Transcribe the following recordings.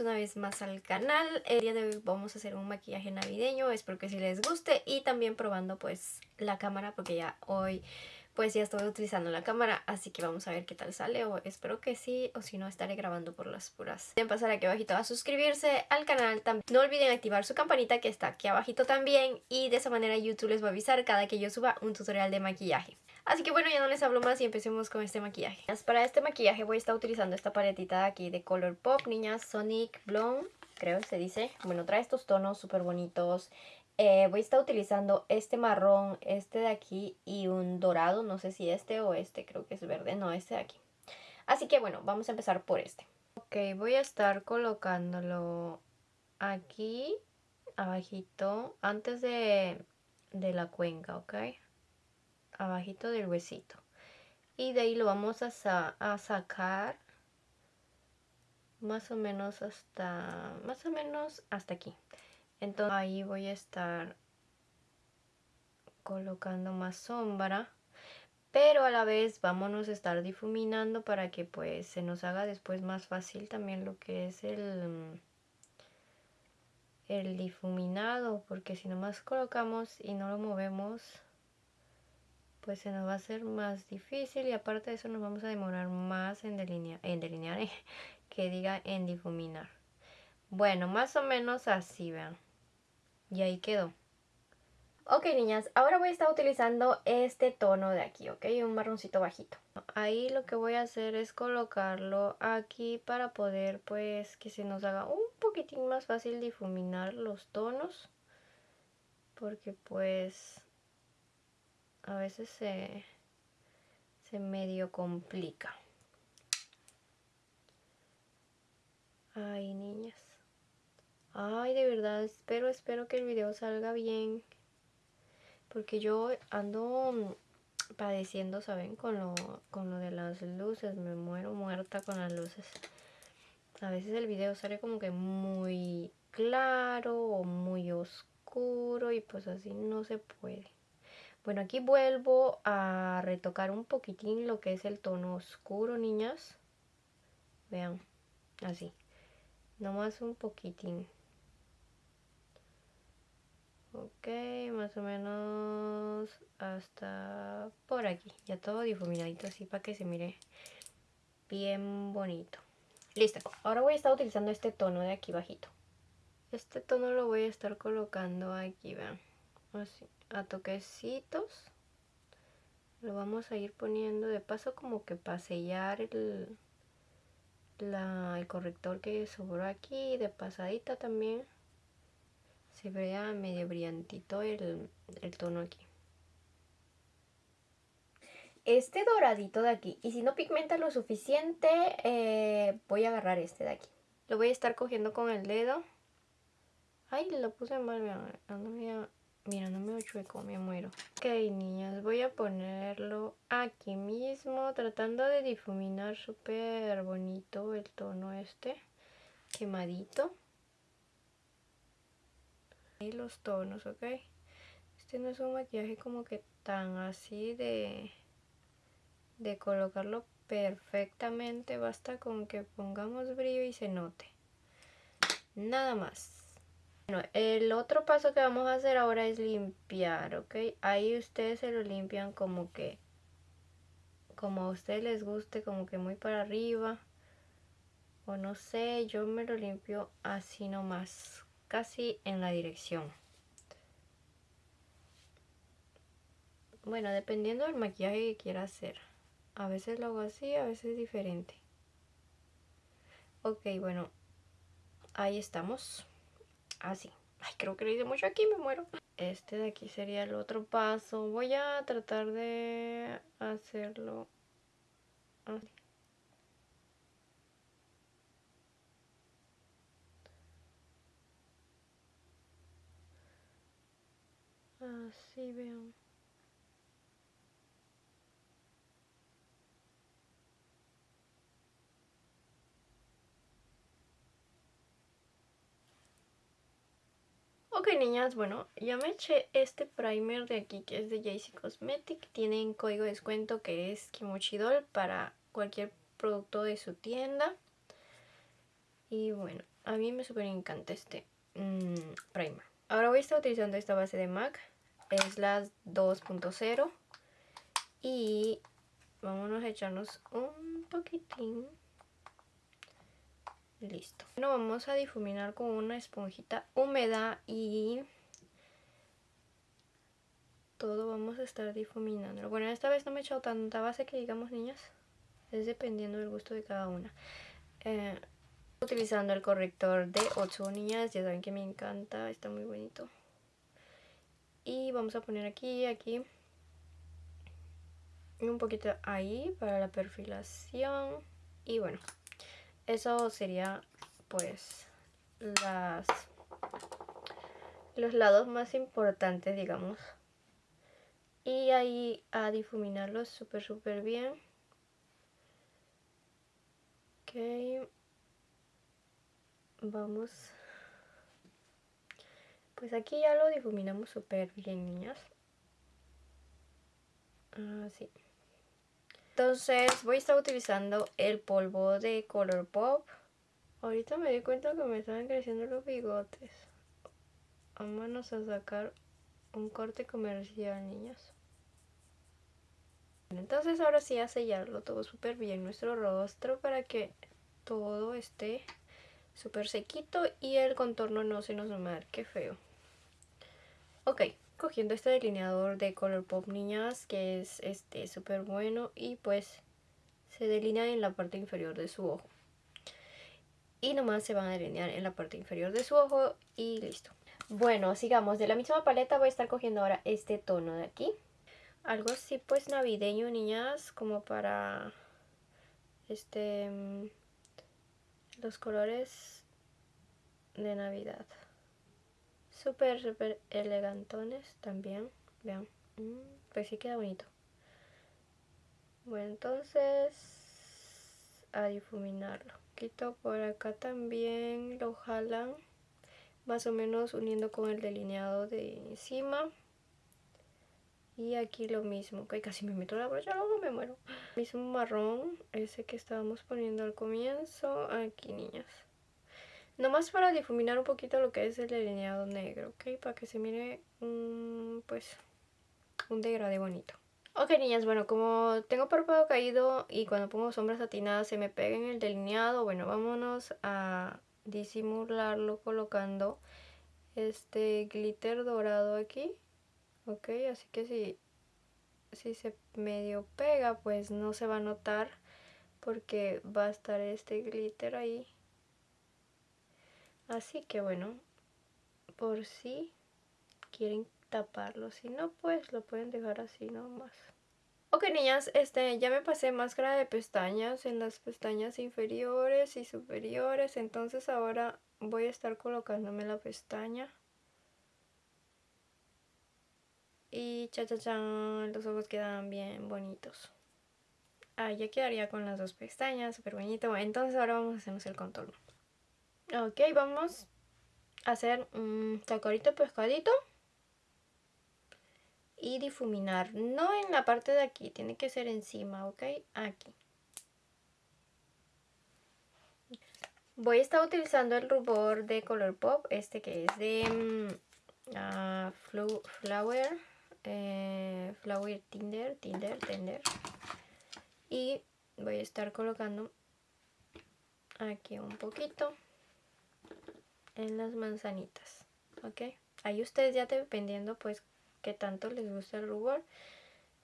una vez más al canal. El día de hoy vamos a hacer un maquillaje navideño, espero que si les guste y también probando pues la cámara porque ya hoy pues ya estoy utilizando la cámara, así que vamos a ver qué tal sale o espero que sí o si no estaré grabando por las puras. Pueden pasar aquí abajito a suscribirse al canal, también no olviden activar su campanita que está aquí abajito también y de esa manera YouTube les va a avisar cada que yo suba un tutorial de maquillaje. Así que bueno, ya no les hablo más y empecemos con este maquillaje. Para este maquillaje voy a estar utilizando esta paletita de aquí de Color Pop, niñas, Sonic Blonde, creo se dice. Bueno, trae estos tonos súper bonitos. Eh, voy a estar utilizando este marrón, este de aquí y un dorado, no sé si este o este, creo que es verde, no, este de aquí. Así que bueno, vamos a empezar por este. Ok, voy a estar colocándolo aquí, abajito, antes de, de la cuenca, ¿ok? Abajito del huesito. Y de ahí lo vamos a, sacar más o menos hasta más o menos hasta aquí. Entonces ahí voy a estar colocando más sombra pero a la vez vámonos a estar difuminando para que pues se nos haga después más fácil también lo que es el el difuminado porque si nomás colocamos y no lo movemos pues se nos va a hacer más difícil y aparte de eso nos vamos a demorar más en delinear, en delinear que diga en difuminar. Bueno, más o menos así, vean. Y ahí quedó. Ok, niñas, ahora voy a estar utilizando este tono de aquí, ¿ok? Un marroncito bajito. Ahí lo que voy a hacer es colocarlo aquí para poder, pues, que se nos haga un poquitín más fácil difuminar los tonos. Porque, pues, a veces se, se medio complica. Ay, niñas. Ay, de verdad, espero, espero que el video salga bien. Porque yo ando padeciendo, ¿saben? Con lo, con lo de las luces. Me muero muerta con las luces. A veces el video sale como que muy claro o muy oscuro y pues así no se puede. Bueno, aquí vuelvo a retocar un poquitín lo que es el tono oscuro, niñas. Vean, así. Nomás un poquitín. Ok, más o menos hasta por aquí. Ya todo difuminadito así para que se mire bien bonito. Listo. Ahora voy a estar utilizando este tono de aquí bajito. Este tono lo voy a estar colocando aquí, vean. Así a toquecitos. Lo vamos a ir poniendo de paso como que para sellar el, el corrector que sobró aquí de pasadita también. Se vea medio brillantito el, tono aquí. Este doradito de aquí y si no pigmenta lo suficiente eh, voy a agarrar este de aquí. Lo voy a estar cogiendo con el dedo. Ay lo puse mal Mira, no me chueco, me muero. Ok, niñas, voy a ponerlo aquí mismo, tratando de difuminar súper bonito el tono este, quemadito. Y los tonos, ¿ok? Este no es un maquillaje como que tan así de, de colocarlo perfectamente, basta con que pongamos brillo y se note. Nada más. Bueno, el otro paso que vamos a hacer ahora es limpiar, ¿ok? Ahí ustedes se lo limpian como que, como a ustedes les guste, como que muy para arriba. O no sé, yo me lo limpio así nomás, casi en la dirección. Bueno, dependiendo del maquillaje que quiera hacer. A veces lo hago así, a veces diferente. Ok, bueno, ahí estamos así. Ay, creo que le hice mucho aquí, me muero. Este de aquí sería el otro paso. Voy a tratar de hacerlo así. Así vean. Ok niñas, bueno, ya me eché este primer de aquí que es de JC Cosmetic. Tienen código de descuento que es Kimochidol para cualquier producto de su tienda. Y bueno, a mí me súper encanta este mm, primer. Ahora voy a estar utilizando esta base de MAC. Es la 2.0. Y vámonos a echarnos un poquitín. Listo. Bueno, vamos a difuminar con una esponjita húmeda y todo vamos a estar difuminando. Bueno, esta vez no me he echado tanta base que digamos, niñas. Es dependiendo del gusto de cada una. Eh, utilizando el corrector de 8 niñas. Ya saben que me encanta. Está muy bonito. Y vamos a poner aquí, aquí. Y un poquito ahí para la perfilación. Y bueno, eso sería pues las los lados más importantes, digamos. Y ahí a difuminarlos súper, súper bien. Ok. Vamos. Pues aquí ya lo difuminamos súper bien, niñas. Así. Entonces voy a estar utilizando el polvo de Color Pop. Ahorita me di cuenta que me estaban creciendo los bigotes. Vámonos a sacar un corte comercial, niñas. Entonces ahora sí a sellarlo todo súper bien nuestro rostro para que todo esté súper sequito y el contorno no se nos marque feo. Ok, cogiendo este delineador de Color Pop Niñas que es este súper bueno y pues se delinea en la parte inferior de su ojo. Y nomás se van a delinear en la parte inferior de su ojo y listo. Bueno, sigamos. De la misma paleta voy a estar cogiendo ahora este tono de aquí algo así pues navideño, niñas, como para este mm, los colores de Navidad. Súper, súper elegantones también. Vean. Mm, pues sí queda bonito. Bueno, entonces a difuminarlo. Quito por acá también, lo jalan más o menos uniendo con el delineado de encima. Y aquí lo mismo, que casi me meto la brocha, luego me muero. Mismo marrón, ese que estábamos poniendo al comienzo, aquí niñas. Nomás para difuminar un poquito lo que es el delineado negro, ¿ok? Para que se mire un, pues, un degradé bonito. Ok niñas, bueno, como tengo párpado caído y cuando pongo sombras satinadas se me pega en el delineado, bueno, vámonos a disimularlo colocando este glitter dorado aquí ok así que si, si se medio pega pues no se va a notar porque va a estar este glitter ahí así que bueno por si quieren taparlo si no pues lo pueden dejar así nomás Ok niñas, este, ya me pasé máscara de pestañas en las pestañas inferiores y superiores, entonces ahora voy a estar colocándome la pestaña Y cha cha cha, los ojos quedan bien bonitos. Ah, ya quedaría con las dos pestañas, súper bonito. Entonces ahora vamos a hacernos el contorno. Ok, vamos a hacer un tacorito pescadito. Y difuminar. No en la parte de aquí, tiene que ser encima, ¿ok? Aquí. Voy a estar utilizando el rubor de Color Pop, este que es de uh, Flower eh, Flower Tinder, Tinder, Tinder. Y voy a estar colocando aquí un poquito en las manzanitas, ¿ok? Ahí ustedes ya dependiendo pues que tanto les gusta el rubor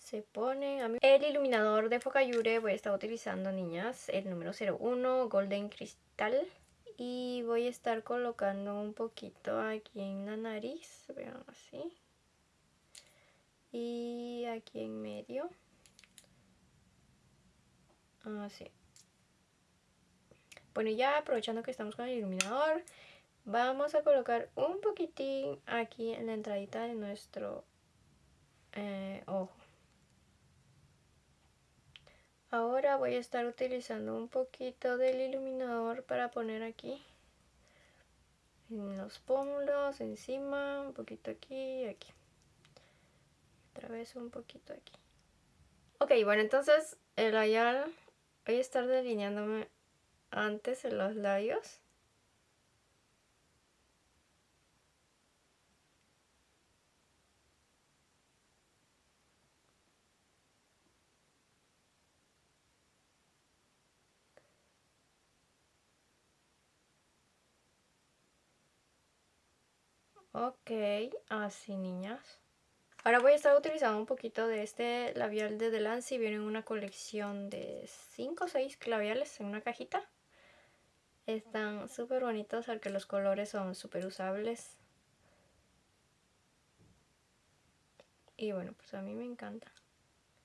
se pone a mí. el iluminador de Focayure voy a estar utilizando niñas el número 01 Golden Crystal y voy a estar colocando un poquito aquí en la nariz vean así y aquí en medio así bueno ya aprovechando que estamos con el iluminador vamos a colocar un poquitín aquí en la entradita de nuestro eh, ojo ahora voy a estar utilizando un poquito del iluminador para poner aquí en los pómulos encima un poquito aquí y aquí otra vez un poquito aquí. Ok, bueno, entonces el labial voy a estar delineándome antes en los labios. Ok, así niñas. Ahora voy a estar utilizando un poquito de este labial de Delancey. Viene en una colección de 5 o 6 labiales en una cajita. Están súper bonitos, aunque los colores son súper usables. Y bueno, pues a mí me encanta.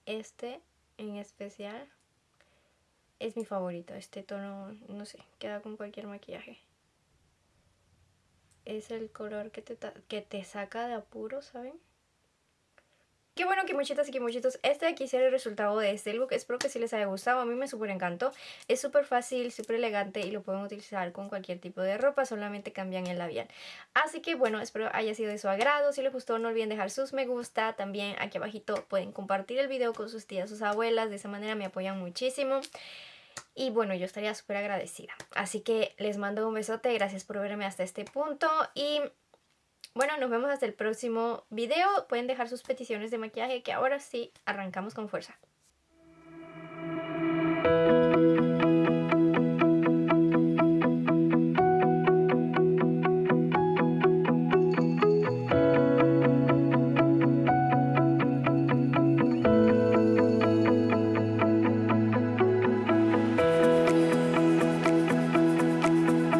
Este en especial es mi favorito. Este tono, no sé, queda con cualquier maquillaje es el color que te, que te saca de apuro, ¿saben? Qué bueno que muchitas y que muchitos, este de aquí será el resultado de este look, espero que sí les haya gustado, a mí me súper encantó, es súper fácil, súper elegante y lo pueden utilizar con cualquier tipo de ropa, solamente cambian el labial. Así que bueno, espero haya sido de su agrado, si les gustó no olviden dejar sus me gusta, también aquí abajito pueden compartir el video con sus tías, sus abuelas, de esa manera me apoyan muchísimo. Y bueno, yo estaría súper agradecida. Así que les mando un besote, gracias por verme hasta este punto y bueno, nos vemos hasta el próximo video. Pueden dejar sus peticiones de maquillaje que ahora sí arrancamos con fuerza.